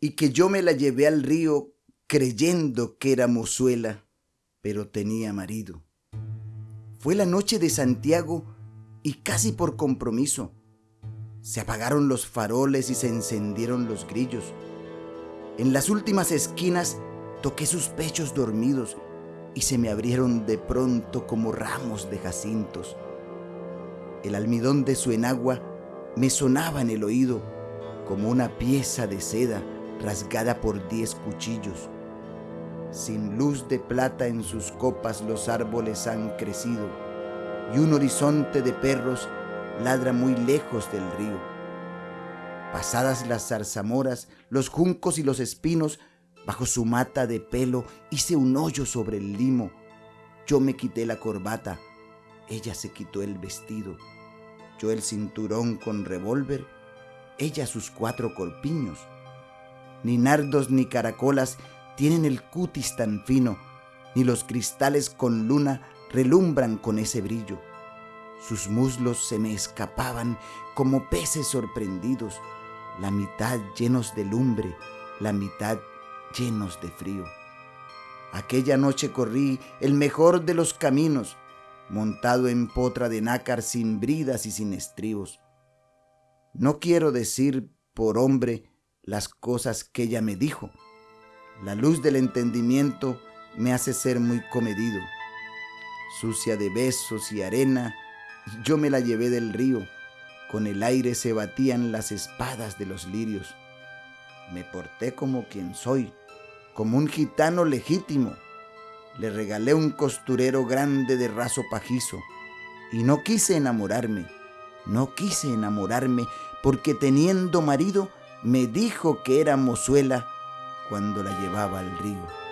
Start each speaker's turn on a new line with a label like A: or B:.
A: y que yo me la llevé al río creyendo que era mozuela, pero tenía marido. Fue la noche de Santiago y casi por compromiso. Se apagaron los faroles y se encendieron los grillos. En las últimas esquinas toqué sus pechos dormidos y se me abrieron de pronto como ramos de jacintos. El almidón de su enagua me sonaba en el oído como una pieza de seda rasgada por diez cuchillos. Sin luz de plata en sus copas los árboles han crecido y un horizonte de perros ladra muy lejos del río. Pasadas las zarzamoras, los juncos y los espinos, bajo su mata de pelo hice un hoyo sobre el limo. Yo me quité la corbata, ella se quitó el vestido, yo el cinturón con revólver, ella sus cuatro corpiños. Ni nardos ni caracolas tienen el cutis tan fino, ni los cristales con luna relumbran con ese brillo. Sus muslos se me escapaban como peces sorprendidos, la mitad llenos de lumbre, la mitad llenos de frío. Aquella noche corrí el mejor de los caminos, montado en potra de nácar sin bridas y sin estribos. No quiero decir por hombre las cosas que ella me dijo, la luz del entendimiento me hace ser muy comedido. Sucia de besos y arena, yo me la llevé del río. Con el aire se batían las espadas de los lirios. Me porté como quien soy, como un gitano legítimo. Le regalé un costurero grande de raso pajizo. Y no quise enamorarme, no quise enamorarme, porque teniendo marido me dijo que era mozuela cuando la llevaba al río.